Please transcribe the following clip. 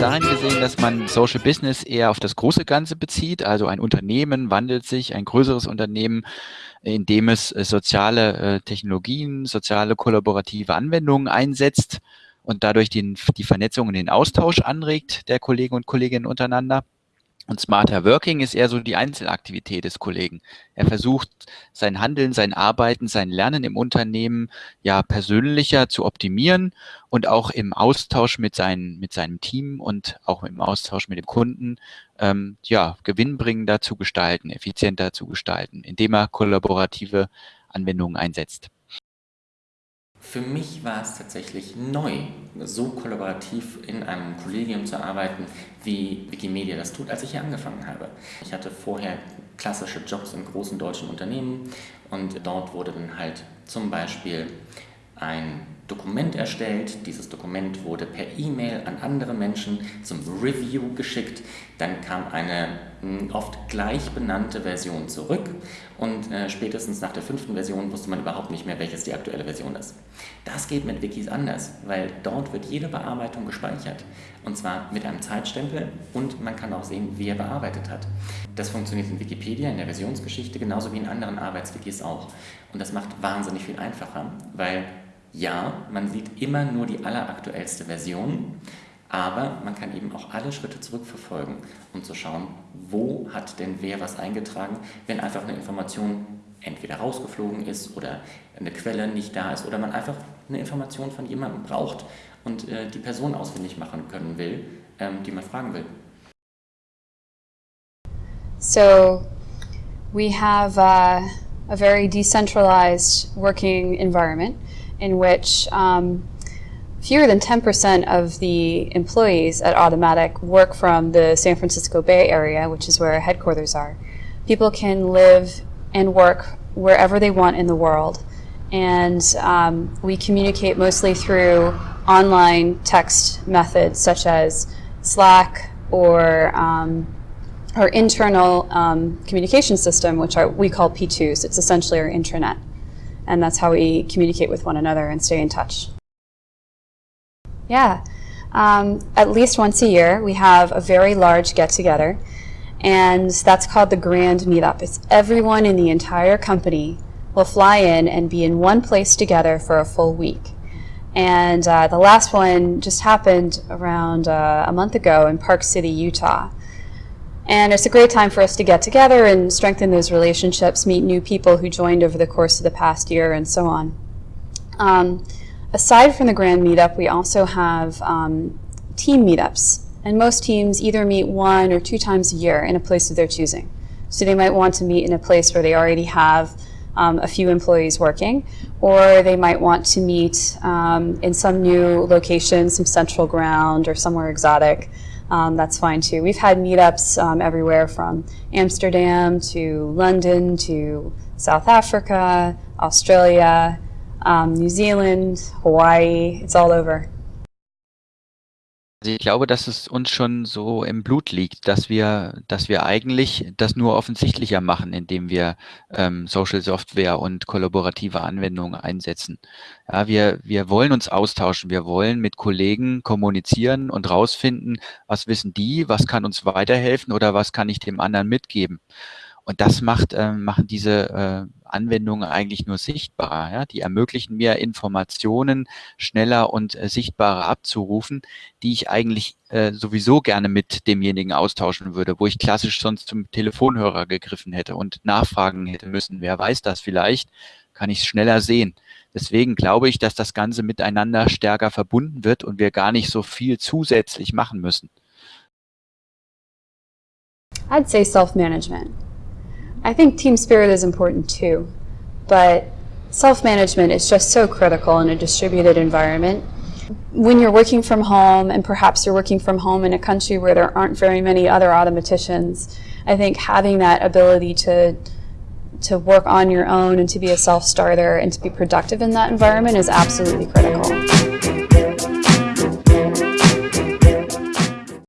dahin gesehen, dass man Social Business eher auf das große Ganze bezieht. Also ein Unternehmen wandelt sich, ein größeres Unternehmen, in dem es äh, soziale äh, Technologien, soziale kollaborative Anwendungen einsetzt und dadurch den, die Vernetzung und den Austausch anregt der Kollegen und Kolleginnen untereinander. Und Smarter Working ist eher so die Einzelaktivität des Kollegen. Er versucht, sein Handeln, sein Arbeiten, sein Lernen im Unternehmen ja persönlicher zu optimieren und auch im Austausch mit, seinen, mit seinem Team und auch im Austausch mit dem Kunden ähm, ja, gewinnbringender zu gestalten, effizienter zu gestalten, indem er kollaborative Anwendungen einsetzt. Für mich war es tatsächlich neu, so kollaborativ in einem Kollegium zu arbeiten, wie Wikimedia das tut, als ich hier angefangen habe. Ich hatte vorher klassische Jobs in großen deutschen Unternehmen und dort wurde dann halt zum Beispiel ein Dokument erstellt. Dieses Dokument wurde per E-Mail an andere Menschen zum Review geschickt. Dann kam eine hm, oft gleich benannte Version zurück und äh, spätestens nach der fünften Version wusste man überhaupt nicht mehr, welches die aktuelle Version ist. Das geht mit Wikis anders, weil dort wird jede Bearbeitung gespeichert und zwar mit einem Zeitstempel und man kann auch sehen, wer bearbeitet hat. Das funktioniert in Wikipedia, in der Versionsgeschichte, genauso wie in anderen Arbeitswikis auch. Und das macht wahnsinnig viel einfacher, weil ja, man sieht immer nur die alleraktuellste Version, aber man kann eben auch alle Schritte zurückverfolgen, um zu schauen, wo hat denn wer was eingetragen, wenn einfach eine Information entweder rausgeflogen ist oder eine Quelle nicht da ist oder man einfach eine Information von jemandem braucht und äh, die Person ausfindig machen können will, ähm, die man fragen will. So, we have uh, a very decentralized working environment. In which um, fewer than 10% of the employees at Automatic work from the San Francisco Bay Area, which is where our headquarters are. People can live and work wherever they want in the world. And um, we communicate mostly through online text methods such as Slack or um, our internal um, communication system, which are, we call P2s. It's essentially our intranet and that's how we communicate with one another and stay in touch. Yeah, um, at least once a year we have a very large get-together and that's called the Grand Meetup. It's everyone in the entire company will fly in and be in one place together for a full week. And uh, the last one just happened around uh, a month ago in Park City, Utah. And it's a great time for us to get together and strengthen those relationships, meet new people who joined over the course of the past year and so on. Um, aside from the grand meetup, we also have um, team meetups. And most teams either meet one or two times a year in a place of their choosing. So they might want to meet in a place where they already have um, a few employees working, or they might want to meet um, in some new location, some central ground or somewhere exotic um, that's fine too. We've had meetups um, everywhere from Amsterdam to London to South Africa, Australia, um, New Zealand, Hawaii, it's all over. Also ich glaube, dass es uns schon so im Blut liegt, dass wir, dass wir eigentlich das nur offensichtlicher machen, indem wir ähm, Social Software und kollaborative Anwendungen einsetzen. Ja, wir, wir wollen uns austauschen, wir wollen mit Kollegen kommunizieren und rausfinden, was wissen die, was kann uns weiterhelfen oder was kann ich dem anderen mitgeben. Und das macht, äh, machen diese äh, Anwendungen eigentlich nur sichtbarer. Ja? Die ermöglichen mir Informationen schneller und äh, sichtbarer abzurufen, die ich eigentlich äh, sowieso gerne mit demjenigen austauschen würde, wo ich klassisch sonst zum Telefonhörer gegriffen hätte und nachfragen hätte müssen. Wer weiß das vielleicht? Kann ich es schneller sehen. Deswegen glaube ich, dass das Ganze miteinander stärker verbunden wird und wir gar nicht so viel zusätzlich machen müssen. I'd say self-management. I think team spirit is important too, but self-management is just so critical in a distributed environment. When you're working from home, and perhaps you're working from home in a country where there aren't very many other automaticians, I think having that ability to to work on your own and to be a self-starter and to be productive in that environment is absolutely critical.